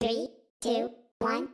Three, two, one,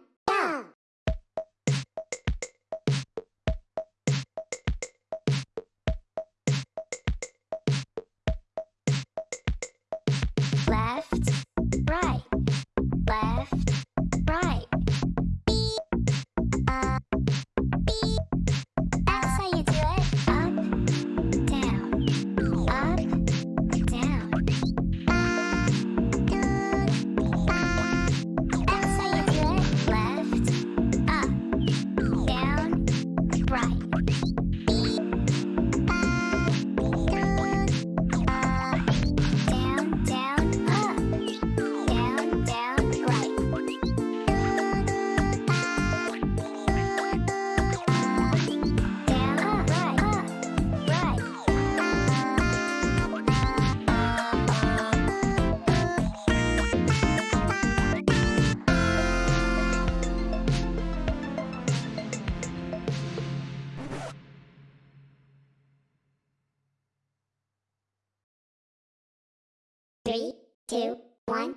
Three, two, one,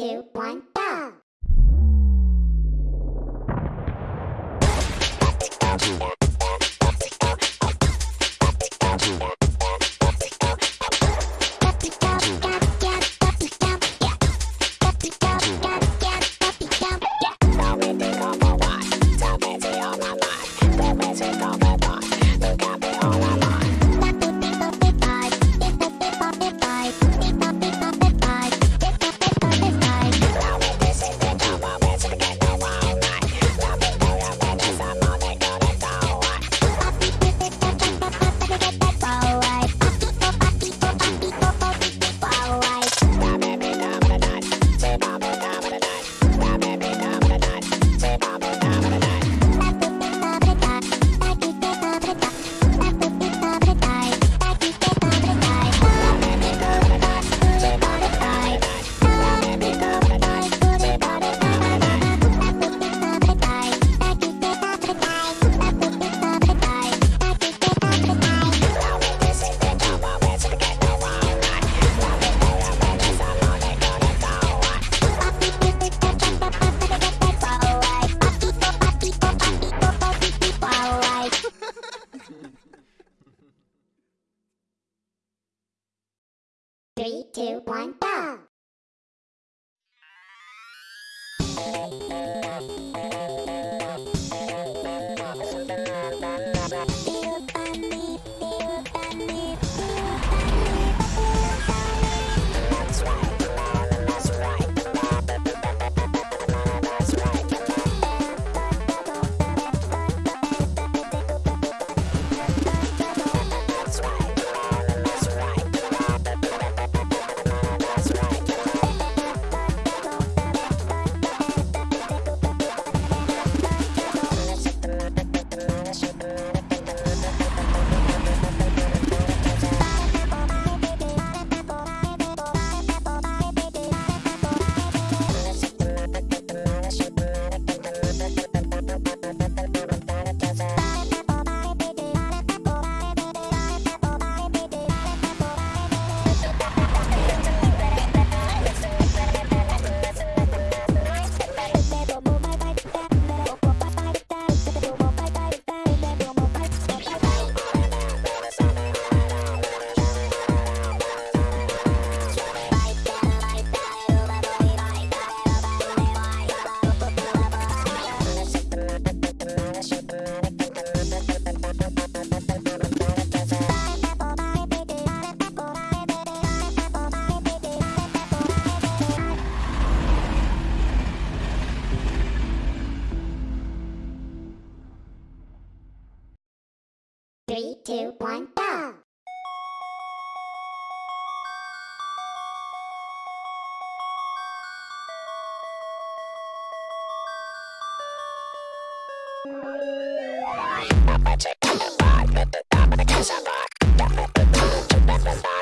two, one. Magic, I'm a bot, method, I'm a case of rock, got method, I'm a method,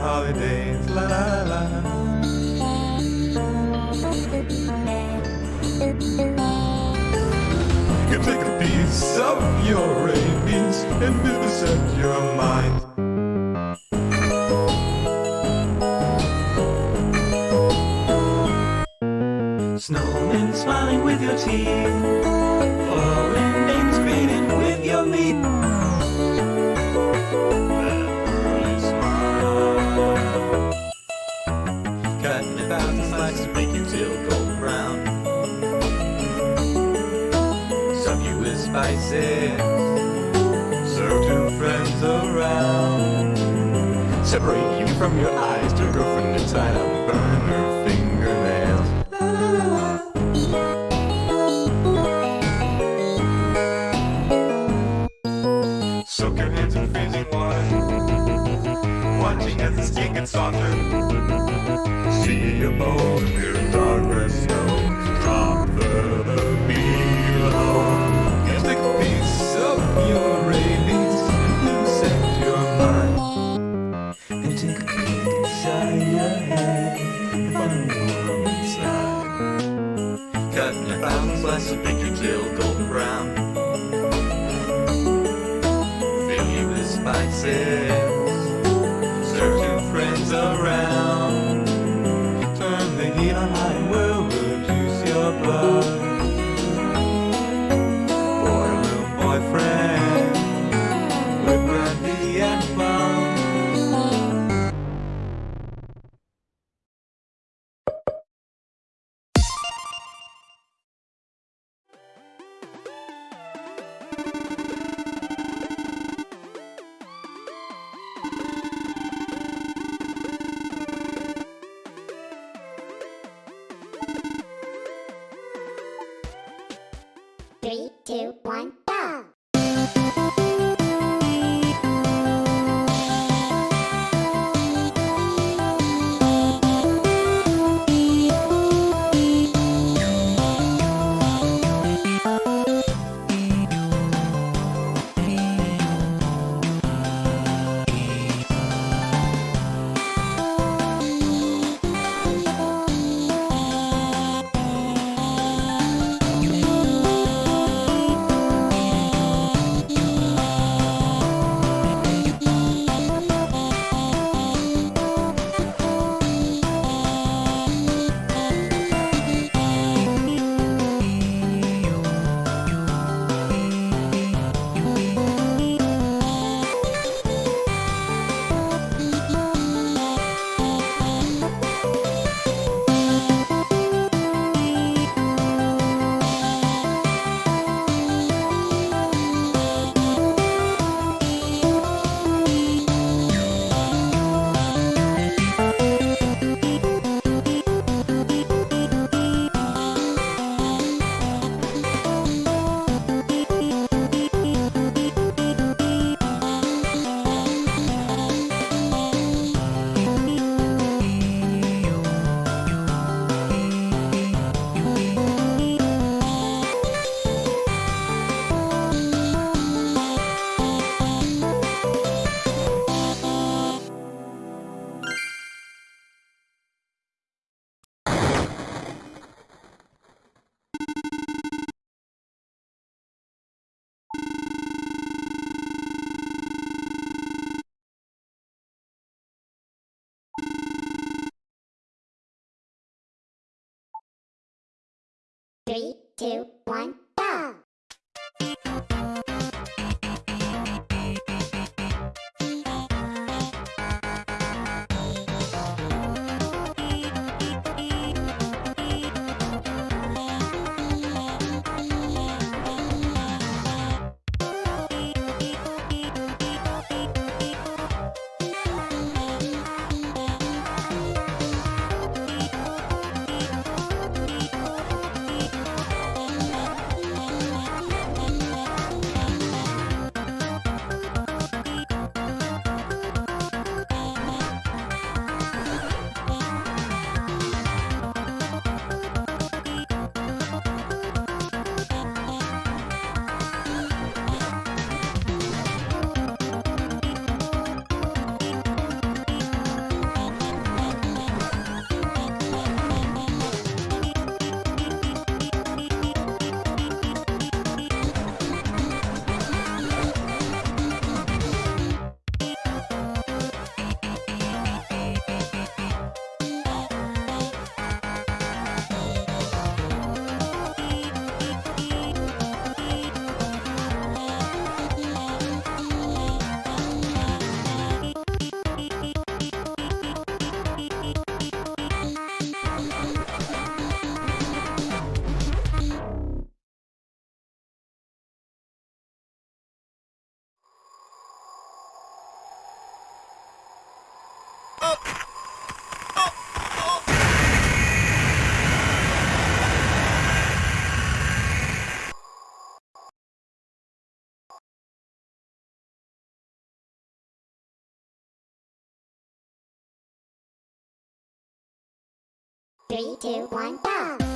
holidays. La la la. You take a piece of your rabies and vivisect your mind. Snowmen smiling with your teeth. Serve two friends around. Separate you from your eyes to a girlfriend inside try tail golden brown. Fill you with spices. Two, Three, two, one, go!